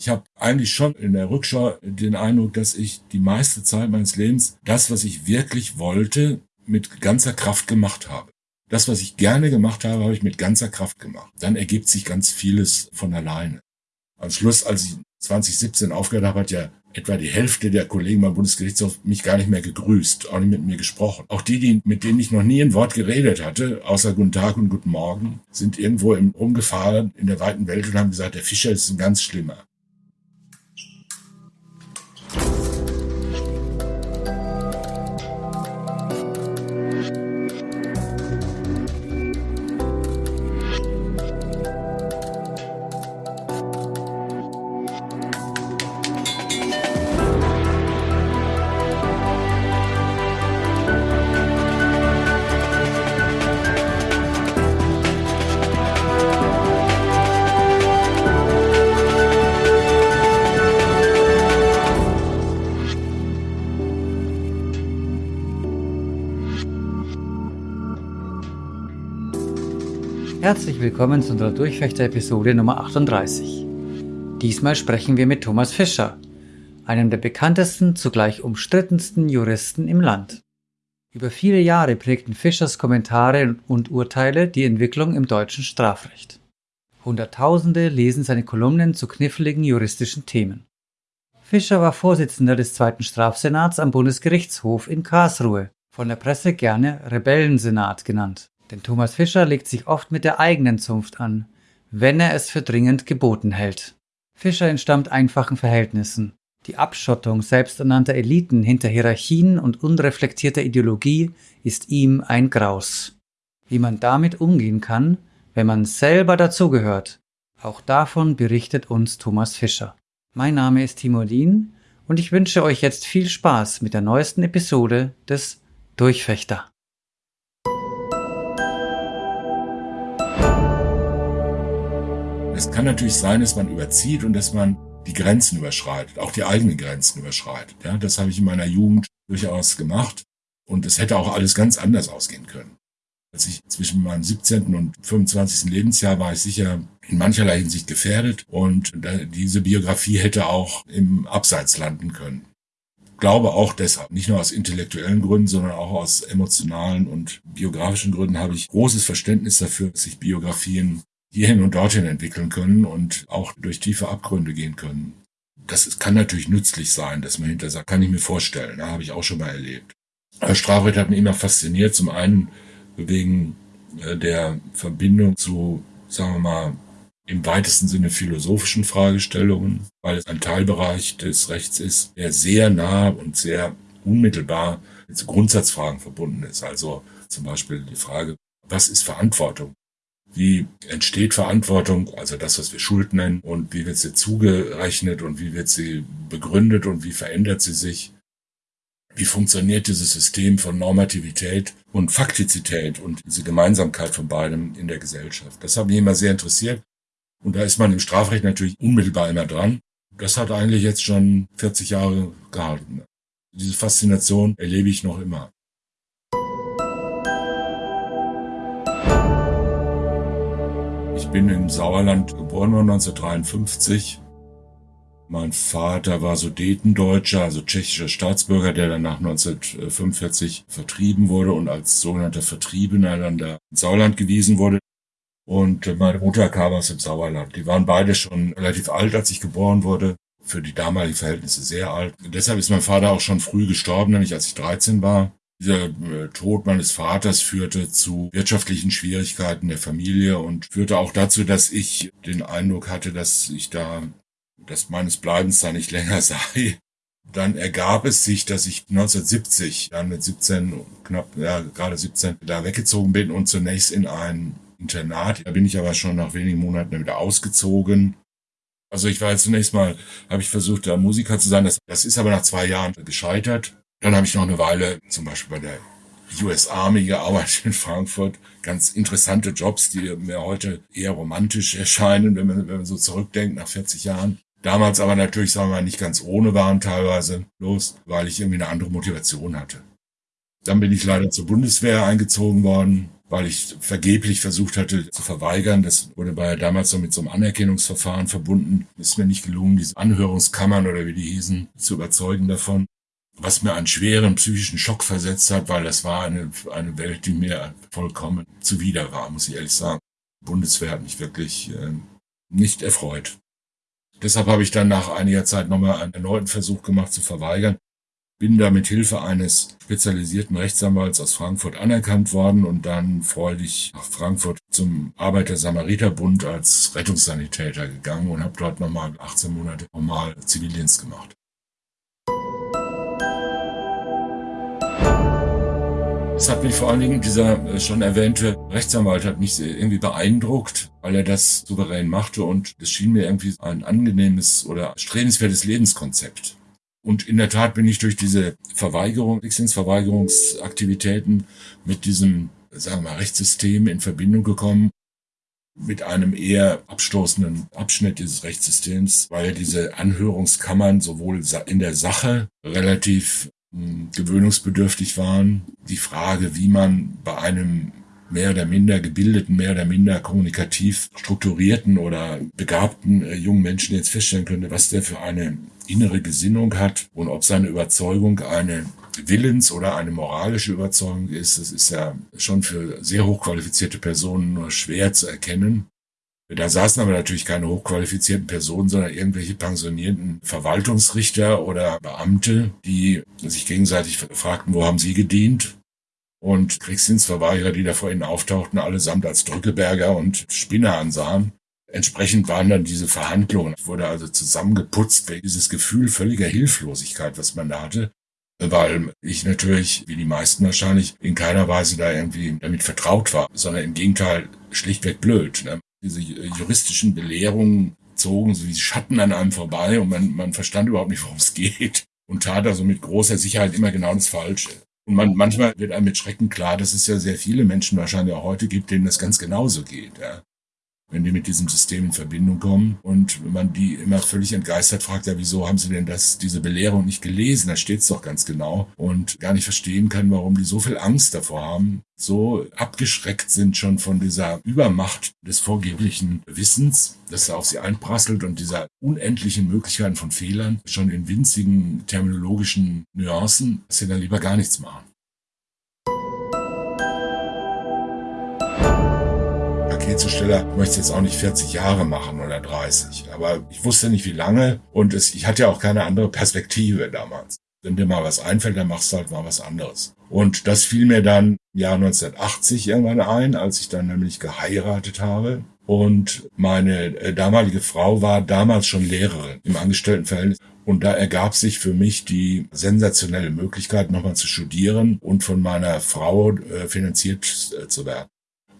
Ich habe eigentlich schon in der Rückschau den Eindruck, dass ich die meiste Zeit meines Lebens das, was ich wirklich wollte, mit ganzer Kraft gemacht habe. Das, was ich gerne gemacht habe, habe ich mit ganzer Kraft gemacht. Dann ergibt sich ganz vieles von alleine. Am Schluss, als ich 2017 aufgehört habe, hat ja etwa die Hälfte der Kollegen beim Bundesgerichtshof mich gar nicht mehr gegrüßt, auch nicht mit mir gesprochen. Auch die, die, mit denen ich noch nie ein Wort geredet hatte, außer Guten Tag und Guten Morgen, sind irgendwo im, rumgefahren in der weiten Welt und haben gesagt, der Fischer ist ein ganz schlimmer. Thank you. Willkommen zu unserer Durchfechter-Episode Nummer 38. Diesmal sprechen wir mit Thomas Fischer, einem der bekanntesten, zugleich umstrittensten Juristen im Land. Über viele Jahre prägten Fischers Kommentare und Urteile die Entwicklung im deutschen Strafrecht. Hunderttausende lesen seine Kolumnen zu kniffligen juristischen Themen. Fischer war Vorsitzender des zweiten Strafsenats am Bundesgerichtshof in Karlsruhe, von der Presse gerne Rebellensenat genannt. Denn Thomas Fischer legt sich oft mit der eigenen Zunft an, wenn er es für dringend geboten hält. Fischer entstammt einfachen Verhältnissen. Die Abschottung selbsternannter Eliten hinter Hierarchien und unreflektierter Ideologie ist ihm ein Graus. Wie man damit umgehen kann, wenn man selber dazugehört, auch davon berichtet uns Thomas Fischer. Mein Name ist Timo Dien und ich wünsche euch jetzt viel Spaß mit der neuesten Episode des Durchfechter. Es kann natürlich sein, dass man überzieht und dass man die Grenzen überschreitet, auch die eigenen Grenzen überschreitet. Ja, das habe ich in meiner Jugend durchaus gemacht und es hätte auch alles ganz anders ausgehen können. Als ich zwischen meinem 17. und 25. Lebensjahr war ich sicher in mancherlei Hinsicht gefährdet und diese Biografie hätte auch im Abseits landen können. Ich glaube auch deshalb, nicht nur aus intellektuellen Gründen, sondern auch aus emotionalen und biografischen Gründen habe ich großes Verständnis dafür, dass sich Biografien hierhin und dorthin entwickeln können und auch durch tiefe Abgründe gehen können. Das kann natürlich nützlich sein, dass man hinter sagt, kann ich mir vorstellen, da habe ich auch schon mal erlebt. Strafrecht hat mich immer fasziniert, zum einen wegen äh, der Verbindung zu, sagen wir mal, im weitesten Sinne philosophischen Fragestellungen, weil es ein Teilbereich des Rechts ist, der sehr nah und sehr unmittelbar mit Grundsatzfragen verbunden ist. Also zum Beispiel die Frage, was ist Verantwortung? Wie entsteht Verantwortung, also das, was wir Schuld nennen, und wie wird sie zugerechnet und wie wird sie begründet und wie verändert sie sich? Wie funktioniert dieses System von Normativität und Faktizität und diese Gemeinsamkeit von beidem in der Gesellschaft? Das hat mich immer sehr interessiert. Und da ist man im Strafrecht natürlich unmittelbar immer dran. Das hat eigentlich jetzt schon 40 Jahre gehalten. Diese Faszination erlebe ich noch immer. Ich bin im Sauerland geboren worden 1953. Mein Vater war Sudetendeutscher, also tschechischer Staatsbürger, der dann nach 1945 vertrieben wurde und als sogenannter Vertriebener dann da ins Sauerland gewiesen wurde. Und meine Mutter kam aus dem Sauerland. Die waren beide schon relativ alt, als ich geboren wurde. Für die damaligen Verhältnisse sehr alt. Und deshalb ist mein Vater auch schon früh gestorben, nämlich als ich 13 war. Dieser äh, Tod meines Vaters führte zu wirtschaftlichen Schwierigkeiten der Familie und führte auch dazu, dass ich den Eindruck hatte, dass ich da, dass meines Bleibens da nicht länger sei. Dann ergab es sich, dass ich 1970, dann mit 17, knapp, ja, gerade 17, da weggezogen bin und zunächst in ein Internat. Da bin ich aber schon nach wenigen Monaten wieder ausgezogen. Also ich war zunächst mal, habe ich versucht, da Musiker zu sein. Das, das ist aber nach zwei Jahren gescheitert. Dann habe ich noch eine Weile zum Beispiel bei der US Army gearbeitet in Frankfurt. Ganz interessante Jobs, die mir heute eher romantisch erscheinen, wenn man, wenn man so zurückdenkt nach 40 Jahren. Damals aber natürlich, sagen wir mal, nicht ganz ohne waren teilweise los, weil ich irgendwie eine andere Motivation hatte. Dann bin ich leider zur Bundeswehr eingezogen worden weil ich vergeblich versucht hatte zu verweigern. Das wurde bei damals so mit so einem Anerkennungsverfahren verbunden. Ist mir nicht gelungen, diese Anhörungskammern oder wie die hießen, zu überzeugen davon. Was mir einen schweren psychischen Schock versetzt hat, weil das war eine, eine Welt, die mir vollkommen zuwider war, muss ich ehrlich sagen. Bundeswehr hat mich wirklich äh, nicht erfreut. Deshalb habe ich dann nach einiger Zeit nochmal einen erneuten Versuch gemacht zu verweigern bin da mit Hilfe eines spezialisierten Rechtsanwalts aus Frankfurt anerkannt worden und dann freudig nach Frankfurt zum Arbeiter-Samariter-Bund als Rettungssanitäter gegangen und habe dort nochmal 18 Monate normal Zivildienst gemacht. Es hat mich vor allen Dingen, dieser äh, schon erwähnte Rechtsanwalt hat mich irgendwie beeindruckt, weil er das souverän machte und es schien mir irgendwie ein angenehmes oder strebenswertes Lebenskonzept. Und in der Tat bin ich durch diese Verweigerung, Verweigerungsaktivitäten mit diesem, sagen wir mal, Rechtssystem in Verbindung gekommen, mit einem eher abstoßenden Abschnitt dieses Rechtssystems, weil diese Anhörungskammern sowohl in der Sache relativ gewöhnungsbedürftig waren. Die Frage, wie man bei einem mehr oder minder gebildeten, mehr oder minder kommunikativ strukturierten oder begabten äh, jungen Menschen jetzt feststellen könnte, was der für eine innere Gesinnung hat und ob seine Überzeugung eine Willens- oder eine moralische Überzeugung ist, das ist ja schon für sehr hochqualifizierte Personen nur schwer zu erkennen. Da saßen aber natürlich keine hochqualifizierten Personen, sondern irgendwelche pensionierten Verwaltungsrichter oder Beamte, die sich gegenseitig fragten, wo haben sie gedient? Und Kriegsdienstverweigerer, die da vor ihnen auftauchten, allesamt als Drückeberger und Spinner ansahen. Entsprechend waren dann diese Verhandlungen, wurde also zusammengeputzt, dieses Gefühl völliger Hilflosigkeit, was man da hatte, weil ich natürlich, wie die meisten wahrscheinlich, in keiner Weise da irgendwie damit vertraut war, sondern im Gegenteil schlichtweg blöd. Ne? Diese juristischen Belehrungen zogen so wie Schatten an einem vorbei und man, man verstand überhaupt nicht, worum es geht und tat also mit großer Sicherheit immer genau das Falsche. Und man, manchmal wird einem mit Schrecken klar, dass es ja sehr viele Menschen wahrscheinlich auch heute gibt, denen das ganz genauso geht. Ja wenn die mit diesem System in Verbindung kommen und man die immer völlig entgeistert fragt, ja, wieso haben sie denn das, diese Belehrung nicht gelesen? Da steht es doch ganz genau und gar nicht verstehen kann, warum die so viel Angst davor haben, so abgeschreckt sind schon von dieser Übermacht des vorgeblichen Wissens, das auf sie einprasselt und dieser unendlichen Möglichkeiten von Fehlern, schon in winzigen terminologischen Nuancen, dass sie dann lieber gar nichts machen. Paketzusteller möchte jetzt auch nicht 40 Jahre machen oder 30. Aber ich wusste nicht, wie lange und es, ich hatte ja auch keine andere Perspektive damals. Wenn dir mal was einfällt, dann machst du halt mal was anderes. Und das fiel mir dann im Jahr 1980 irgendwann ein, als ich dann nämlich geheiratet habe. Und meine äh, damalige Frau war damals schon Lehrerin im Angestelltenverhältnis. Und da ergab sich für mich die sensationelle Möglichkeit, nochmal zu studieren und von meiner Frau äh, finanziert äh, zu werden.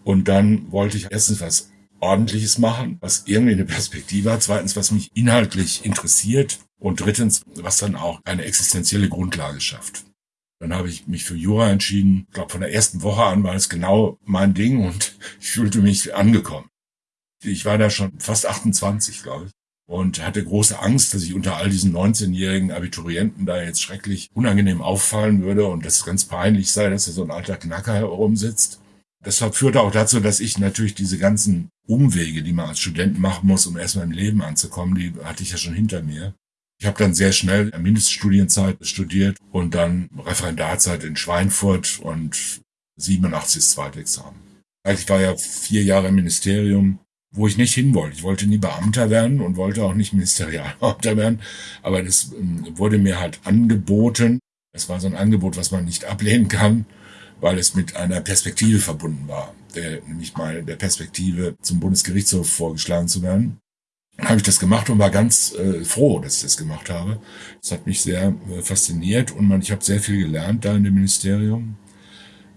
Und dann wollte ich erstens was Ordentliches machen, was irgendwie eine Perspektive hat. Zweitens, was mich inhaltlich interessiert. Und drittens, was dann auch eine existenzielle Grundlage schafft. Dann habe ich mich für Jura entschieden. Ich glaube, von der ersten Woche an war es genau mein Ding und ich fühlte mich angekommen. Ich war da schon fast 28, glaube ich. Und hatte große Angst, dass ich unter all diesen 19-jährigen Abiturienten da jetzt schrecklich unangenehm auffallen würde und dass es ganz peinlich sei, dass da so ein alter Knacker herumsitzt. Das führte auch dazu, dass ich natürlich diese ganzen Umwege, die man als Student machen muss, um erstmal im Leben anzukommen, die hatte ich ja schon hinter mir. Ich habe dann sehr schnell Mindeststudienzeit studiert und dann Referendarzeit in Schweinfurt und 87 das zweite Examen. Ich war ja vier Jahre im Ministerium, wo ich nicht hin wollte. Ich wollte nie Beamter werden und wollte auch nicht Ministerialbeamter werden, aber das ähm, wurde mir halt angeboten. Es war so ein Angebot, was man nicht ablehnen kann weil es mit einer Perspektive verbunden war, der, nämlich mal der Perspektive zum Bundesgerichtshof vorgeschlagen zu werden. Habe ich das gemacht und war ganz äh, froh, dass ich das gemacht habe. Das hat mich sehr äh, fasziniert und man, ich habe sehr viel gelernt da in dem Ministerium.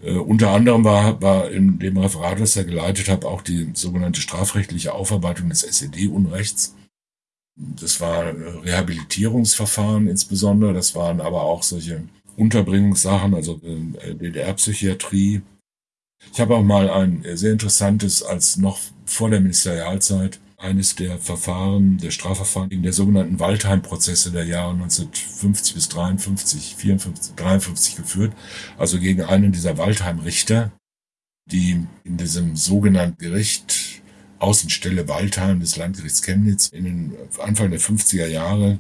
Äh, unter anderem war, war in dem Referat, das ich geleitet habe, auch die sogenannte strafrechtliche Aufarbeitung des SED-Unrechts. Das war äh, Rehabilitierungsverfahren insbesondere, das waren aber auch solche Unterbringungssachen, also äh, DDR-Psychiatrie. Ich habe auch mal ein sehr interessantes, als noch vor der Ministerialzeit, eines der Verfahren, der Strafverfahren in der sogenannten Waldheim-Prozesse der Jahre 1950 bis 53, 54, 53 geführt, also gegen einen dieser Waldheim-Richter, die in diesem sogenannten Gericht Außenstelle Waldheim des Landgerichts Chemnitz in den Anfang der 50er Jahre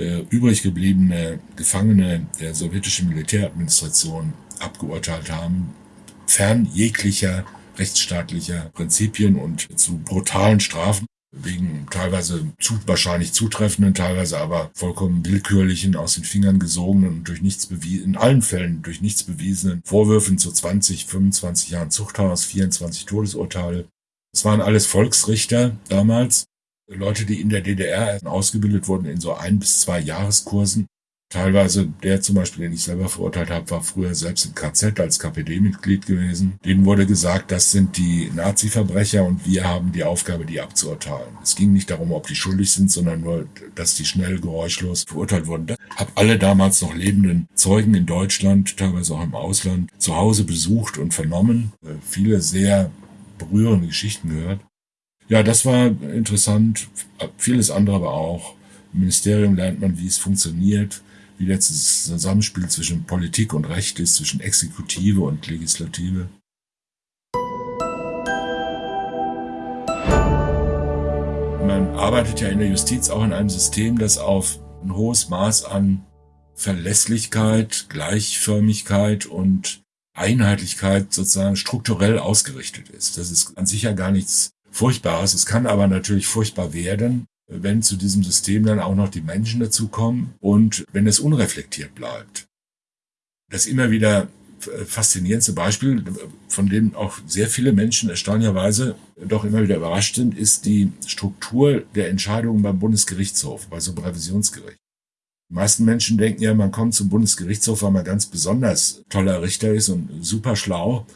äh, übrig gebliebene Gefangene der sowjetischen Militäradministration abgeurteilt haben, fern jeglicher rechtsstaatlicher Prinzipien und zu brutalen Strafen wegen teilweise zu, wahrscheinlich zutreffenden, teilweise aber vollkommen willkürlichen, aus den Fingern gesogenen und durch nichts bewiesen, in allen Fällen durch nichts bewiesenen Vorwürfen zu 20, 25 Jahren Zuchthaus, 24 Todesurteile. Es waren alles Volksrichter damals, Leute, die in der DDR ausgebildet wurden in so ein bis zwei Jahreskursen Teilweise der zum Beispiel, den ich selber verurteilt habe, war früher selbst im KZ als KPD-Mitglied gewesen. Denen wurde gesagt, das sind die Nazi-Verbrecher und wir haben die Aufgabe, die abzuurteilen. Es ging nicht darum, ob die schuldig sind, sondern nur, dass die schnell geräuschlos verurteilt wurden. Ich habe alle damals noch lebenden Zeugen in Deutschland, teilweise auch im Ausland, zu Hause besucht und vernommen. Äh, viele sehr berührende Geschichten gehört. Ja, das war interessant. Vieles andere aber auch. Im Ministerium lernt man, wie es funktioniert wie das Zusammenspiel zwischen Politik und Recht ist, zwischen Exekutive und Legislative. Man arbeitet ja in der Justiz auch in einem System, das auf ein hohes Maß an Verlässlichkeit, Gleichförmigkeit und Einheitlichkeit sozusagen strukturell ausgerichtet ist. Das ist an sich ja gar nichts Furchtbares. Es kann aber natürlich furchtbar werden, wenn zu diesem System dann auch noch die Menschen dazukommen und wenn es unreflektiert bleibt. Das immer wieder faszinierendste Beispiel, von dem auch sehr viele Menschen erstaunlicherweise doch immer wieder überrascht sind, ist die Struktur der Entscheidungen beim Bundesgerichtshof, bei so einem Revisionsgericht. Die meisten Menschen denken ja, man kommt zum Bundesgerichtshof, weil man ganz besonders toller Richter ist und super schlau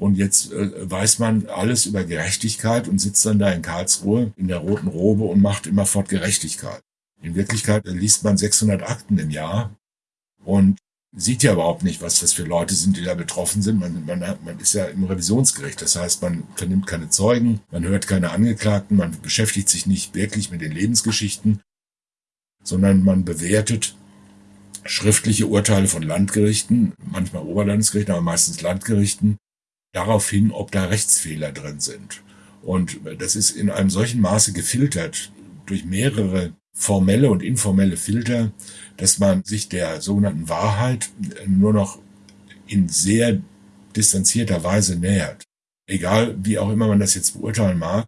und jetzt äh, weiß man alles über Gerechtigkeit und sitzt dann da in Karlsruhe in der roten Robe und macht immerfort Gerechtigkeit. In Wirklichkeit liest man 600 Akten im Jahr und sieht ja überhaupt nicht, was das für Leute sind, die da betroffen sind. Man, man, man ist ja im Revisionsgericht. Das heißt, man vernimmt keine Zeugen, man hört keine Angeklagten, man beschäftigt sich nicht wirklich mit den Lebensgeschichten, sondern man bewertet schriftliche Urteile von Landgerichten, manchmal Oberlandesgerichten, aber meistens Landgerichten darauf hin, ob da Rechtsfehler drin sind. Und das ist in einem solchen Maße gefiltert durch mehrere formelle und informelle Filter, dass man sich der sogenannten Wahrheit nur noch in sehr distanzierter Weise nähert. Egal, wie auch immer man das jetzt beurteilen mag.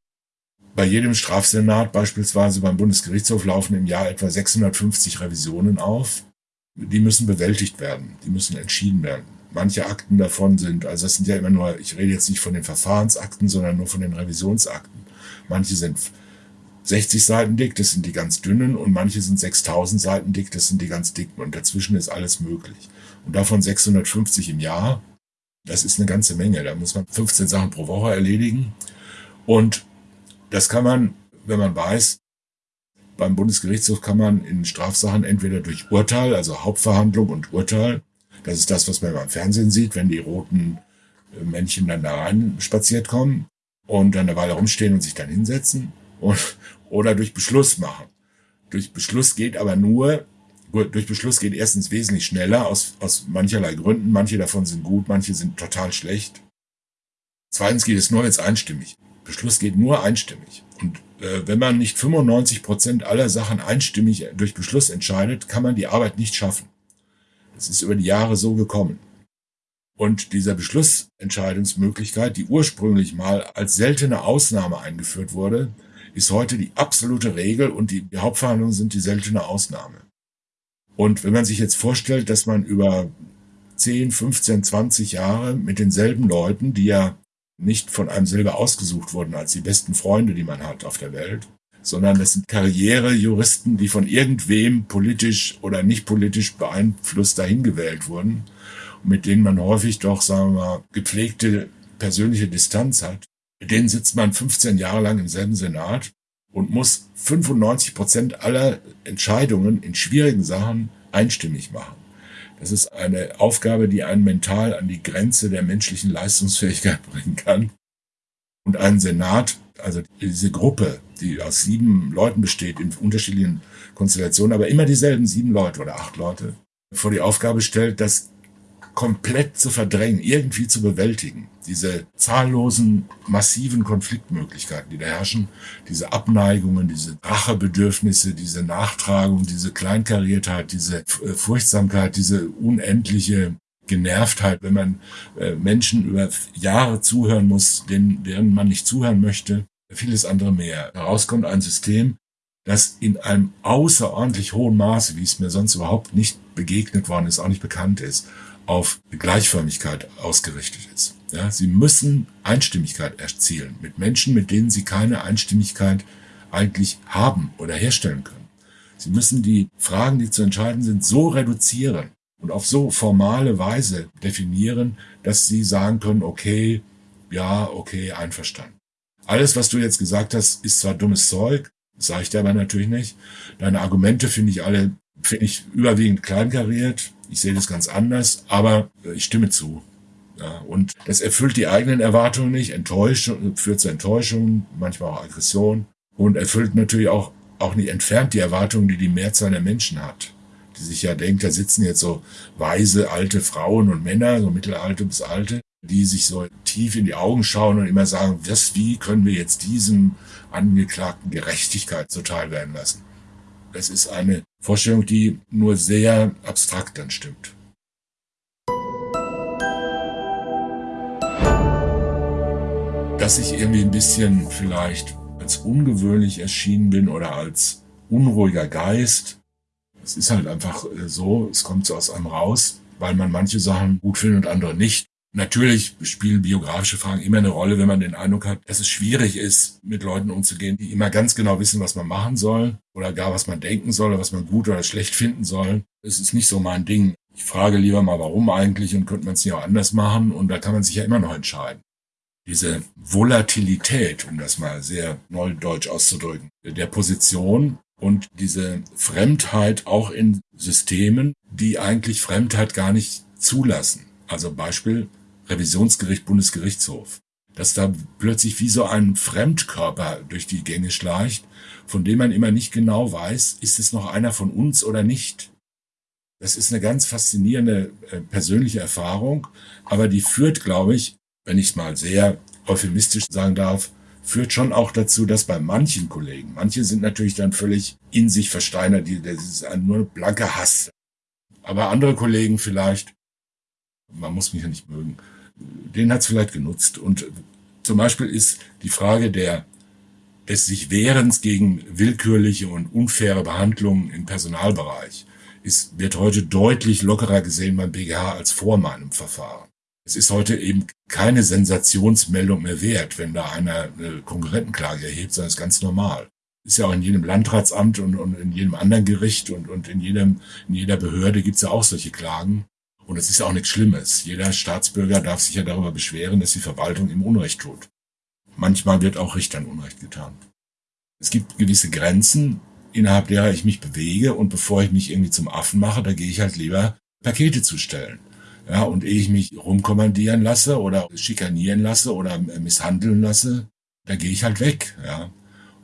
Bei jedem Strafsenat beispielsweise beim Bundesgerichtshof laufen im Jahr etwa 650 Revisionen auf. Die müssen bewältigt werden, die müssen entschieden werden manche Akten davon sind, also das sind ja immer nur, ich rede jetzt nicht von den Verfahrensakten, sondern nur von den Revisionsakten. Manche sind 60 Seiten dick, das sind die ganz dünnen, und manche sind 6000 Seiten dick, das sind die ganz dicken, und dazwischen ist alles möglich. Und davon 650 im Jahr, das ist eine ganze Menge. Da muss man 15 Sachen pro Woche erledigen. Und das kann man, wenn man weiß, beim Bundesgerichtshof kann man in Strafsachen entweder durch Urteil, also Hauptverhandlung und Urteil, das ist das, was man beim Fernsehen sieht, wenn die roten äh, Männchen dann da rein spaziert kommen und dann eine Weile rumstehen und sich dann hinsetzen. Und, oder durch Beschluss machen. Durch Beschluss geht aber nur, durch Beschluss geht erstens wesentlich schneller aus, aus mancherlei Gründen. Manche davon sind gut, manche sind total schlecht. Zweitens geht es nur jetzt einstimmig. Beschluss geht nur einstimmig. Und äh, wenn man nicht 95 Prozent aller Sachen einstimmig durch Beschluss entscheidet, kann man die Arbeit nicht schaffen. Es ist über die Jahre so gekommen. Und dieser Beschlussentscheidungsmöglichkeit, die ursprünglich mal als seltene Ausnahme eingeführt wurde, ist heute die absolute Regel und die, die Hauptverhandlungen sind die seltene Ausnahme. Und wenn man sich jetzt vorstellt, dass man über 10, 15, 20 Jahre mit denselben Leuten, die ja nicht von einem selber ausgesucht wurden als die besten Freunde, die man hat auf der Welt, sondern das sind Karrierejuristen, die von irgendwem politisch oder nicht politisch beeinflusst dahin gewählt wurden und mit denen man häufig doch, sagen wir mal, gepflegte persönliche Distanz hat. Mit denen sitzt man 15 Jahre lang im selben Senat und muss 95 Prozent aller Entscheidungen in schwierigen Sachen einstimmig machen. Das ist eine Aufgabe, die einen mental an die Grenze der menschlichen Leistungsfähigkeit bringen kann. Und ein Senat, also diese Gruppe, die aus sieben Leuten besteht, in unterschiedlichen Konstellationen, aber immer dieselben sieben Leute oder acht Leute, vor die Aufgabe stellt, das komplett zu verdrängen, irgendwie zu bewältigen. Diese zahllosen, massiven Konfliktmöglichkeiten, die da herrschen, diese Abneigungen, diese Rachebedürfnisse, diese Nachtragung, diese Kleinkariertheit, diese äh, Furchtsamkeit, diese unendliche Genervtheit, wenn man äh, Menschen über Jahre zuhören muss, denen, deren man nicht zuhören möchte, vieles andere mehr. Daraus kommt ein System, das in einem außerordentlich hohen Maße, wie es mir sonst überhaupt nicht begegnet worden ist, auch nicht bekannt ist, auf Gleichförmigkeit ausgerichtet ist. Ja, sie müssen Einstimmigkeit erzielen mit Menschen, mit denen sie keine Einstimmigkeit eigentlich haben oder herstellen können. Sie müssen die Fragen, die zu entscheiden sind, so reduzieren und auf so formale Weise definieren, dass sie sagen können, okay, ja, okay, einverstanden. Alles, was du jetzt gesagt hast, ist zwar dummes Zeug, sage ich dir aber natürlich nicht. Deine Argumente finde ich alle, finde ich überwiegend kleinkariert. Ich sehe das ganz anders, aber ich stimme zu. Ja, und das erfüllt die eigenen Erwartungen nicht, enttäuscht, führt zu Enttäuschung, manchmal auch Aggression und erfüllt natürlich auch, auch nicht entfernt die Erwartungen, die die Mehrzahl der Menschen hat. Die sich ja denkt, da sitzen jetzt so weise alte Frauen und Männer, so mittelalte bis alte, die sich so tief in die Augen schauen und immer sagen, was, wie können wir jetzt diesem Angeklagten Gerechtigkeit zuteil werden lassen. Das ist eine Vorstellung, die nur sehr abstrakt dann stimmt. Dass ich irgendwie ein bisschen vielleicht als ungewöhnlich erschienen bin oder als unruhiger Geist, es ist halt einfach äh, so, es kommt so aus einem raus, weil man manche Sachen gut findet und andere nicht. Natürlich spielen biografische Fragen immer eine Rolle, wenn man den Eindruck hat, dass es schwierig ist, mit Leuten umzugehen, die immer ganz genau wissen, was man machen soll oder gar was man denken soll was man gut oder schlecht finden soll. Es ist nicht so mein Ding. Ich frage lieber mal, warum eigentlich und könnte man es nicht auch anders machen und da kann man sich ja immer noch entscheiden. Diese Volatilität, um das mal sehr neudeutsch auszudrücken, der Position und diese Fremdheit auch in Systemen, die eigentlich Fremdheit gar nicht zulassen. Also Beispiel Revisionsgericht, Bundesgerichtshof, dass da plötzlich wie so ein Fremdkörper durch die Gänge schleicht, von dem man immer nicht genau weiß, ist es noch einer von uns oder nicht. Das ist eine ganz faszinierende äh, persönliche Erfahrung, aber die führt, glaube ich, wenn ich es mal sehr euphemistisch sagen darf, führt schon auch dazu, dass bei manchen Kollegen, manche sind natürlich dann völlig in sich versteinert, das ist nur blanker Hass. Aber andere Kollegen vielleicht man muss mich ja nicht mögen, den hat es vielleicht genutzt. Und zum Beispiel ist die Frage der des sich Wehrens gegen willkürliche und unfaire Behandlungen im Personalbereich ist, wird heute deutlich lockerer gesehen beim BGH als vor meinem Verfahren. Es ist heute eben keine Sensationsmeldung mehr wert, wenn da einer eine Konkurrentenklage erhebt, sondern es ist ganz normal. Ist ja auch in jedem Landratsamt und, und in jedem anderen Gericht und, und in, jedem, in jeder Behörde gibt es ja auch solche Klagen. Und es ist auch nichts Schlimmes. Jeder Staatsbürger darf sich ja darüber beschweren, dass die Verwaltung ihm Unrecht tut. Manchmal wird auch Richtern Unrecht getan. Es gibt gewisse Grenzen, innerhalb derer ich mich bewege und bevor ich mich irgendwie zum Affen mache, da gehe ich halt lieber Pakete zustellen. Ja, und ehe ich mich rumkommandieren lasse oder schikanieren lasse oder misshandeln lasse, da gehe ich halt weg. Ja.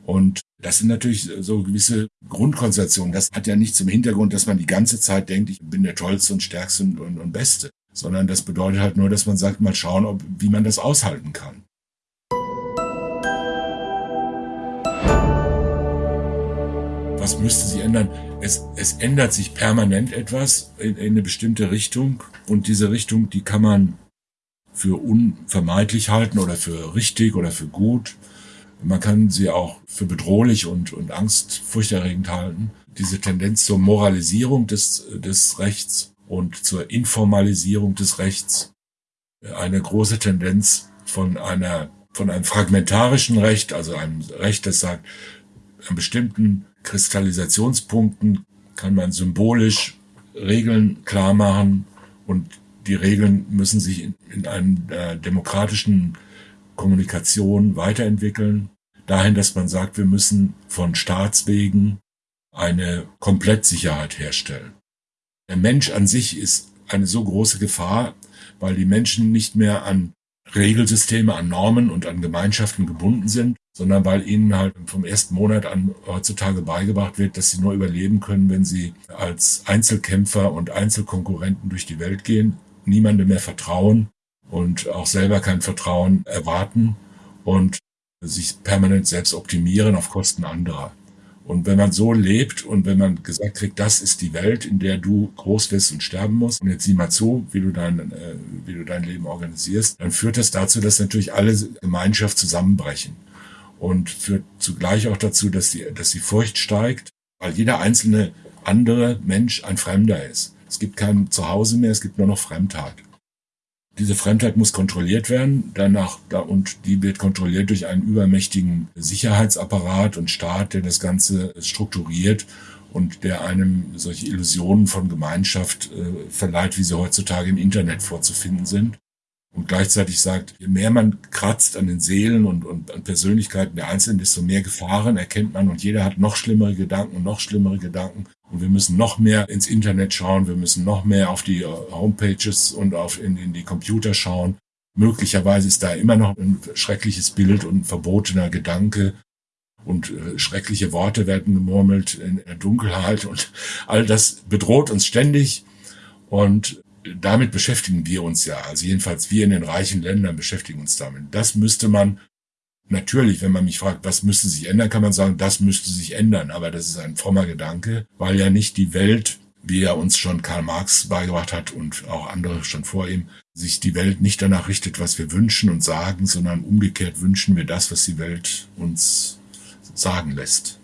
Und das sind natürlich so gewisse Grundkonstellationen. Das hat ja nicht zum Hintergrund, dass man die ganze Zeit denkt, ich bin der Tollste und Stärkste und, und, und Beste, sondern das bedeutet halt nur, dass man sagt, mal schauen, ob, wie man das aushalten kann. Was müsste sich ändern? Es, es ändert sich permanent etwas in, in eine bestimmte Richtung und diese Richtung, die kann man für unvermeidlich halten oder für richtig oder für gut. Man kann sie auch für bedrohlich und, und angstfurchterregend halten. Diese Tendenz zur Moralisierung des, des Rechts und zur Informalisierung des Rechts. Eine große Tendenz von einer, von einem fragmentarischen Recht, also einem Recht, das sagt, an bestimmten Kristallisationspunkten kann man symbolisch Regeln klar machen und die Regeln müssen sich in, in einer demokratischen Kommunikation weiterentwickeln, dahin, dass man sagt, wir müssen von Staatswegen eine Komplettsicherheit herstellen. Der Mensch an sich ist eine so große Gefahr, weil die Menschen nicht mehr an Regelsysteme, an Normen und an Gemeinschaften gebunden sind, sondern weil ihnen halt vom ersten Monat an heutzutage beigebracht wird, dass sie nur überleben können, wenn sie als Einzelkämpfer und Einzelkonkurrenten durch die Welt gehen, niemandem mehr vertrauen und auch selber kein Vertrauen erwarten und sich permanent selbst optimieren auf Kosten anderer. Und wenn man so lebt und wenn man gesagt kriegt, das ist die Welt, in der du groß wirst und sterben musst, und jetzt sieh mal zu, wie du dein, äh, wie du dein Leben organisierst, dann führt das dazu, dass natürlich alle Gemeinschaft zusammenbrechen. Und führt zugleich auch dazu, dass die, dass die Furcht steigt, weil jeder einzelne andere Mensch ein Fremder ist. Es gibt kein Zuhause mehr, es gibt nur noch Fremdheit. Diese Fremdheit muss kontrolliert werden, danach, und die wird kontrolliert durch einen übermächtigen Sicherheitsapparat und Staat, der das Ganze strukturiert und der einem solche Illusionen von Gemeinschaft äh, verleiht, wie sie heutzutage im Internet vorzufinden sind und gleichzeitig sagt, je mehr man kratzt an den Seelen und, und an Persönlichkeiten der Einzelnen, desto mehr Gefahren erkennt man und jeder hat noch schlimmere Gedanken, noch schlimmere Gedanken und wir müssen noch mehr ins Internet schauen, wir müssen noch mehr auf die äh, Homepages und auf in, in die Computer schauen. Möglicherweise ist da immer noch ein schreckliches Bild und ein verbotener Gedanke und äh, schreckliche Worte werden gemurmelt in der Dunkelheit und all das bedroht uns ständig und damit beschäftigen wir uns ja. Also jedenfalls wir in den reichen Ländern beschäftigen uns damit. Das müsste man natürlich, wenn man mich fragt, was müsste sich ändern, kann man sagen, das müsste sich ändern. Aber das ist ein frommer Gedanke, weil ja nicht die Welt, wie ja uns schon Karl Marx beigebracht hat und auch andere schon vor ihm, sich die Welt nicht danach richtet, was wir wünschen und sagen, sondern umgekehrt wünschen wir das, was die Welt uns sagen lässt.